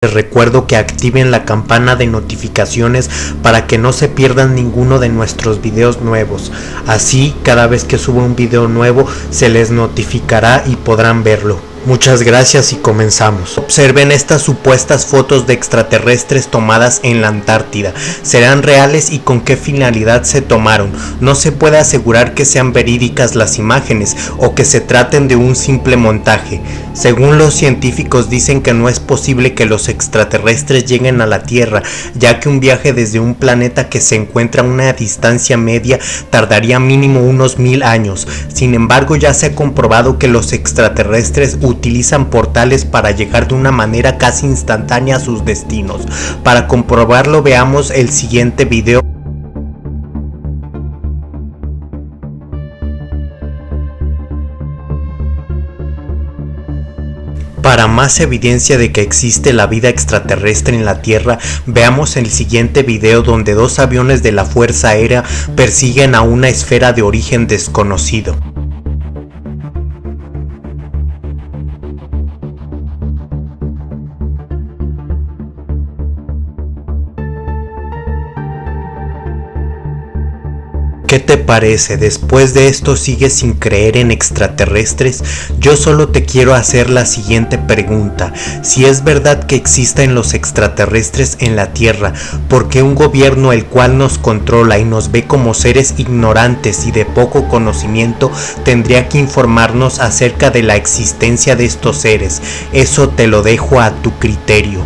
Les recuerdo que activen la campana de notificaciones para que no se pierdan ninguno de nuestros videos nuevos. Así, cada vez que suba un video nuevo, se les notificará y podrán verlo. Muchas gracias y comenzamos. Observen estas supuestas fotos de extraterrestres tomadas en la Antártida. ¿Serán reales y con qué finalidad se tomaron? No se puede asegurar que sean verídicas las imágenes o que se traten de un simple montaje. Según los científicos dicen que no es posible que los extraterrestres lleguen a la Tierra, ya que un viaje desde un planeta que se encuentra a una distancia media tardaría mínimo unos mil años. Sin embargo, ya se ha comprobado que los extraterrestres utilizan portales para llegar de una manera casi instantánea a sus destinos. Para comprobarlo veamos el siguiente video. Para más evidencia de que existe la vida extraterrestre en la Tierra, veamos el siguiente video donde dos aviones de la Fuerza Aérea persiguen a una esfera de origen desconocido. ¿Qué te parece? Después de esto sigues sin creer en extraterrestres? Yo solo te quiero hacer la siguiente pregunta. Si es verdad que existen los extraterrestres en la Tierra, ¿por qué un gobierno el cual nos controla y nos ve como seres ignorantes y de poco conocimiento tendría que informarnos acerca de la existencia de estos seres? Eso te lo dejo a tu criterio.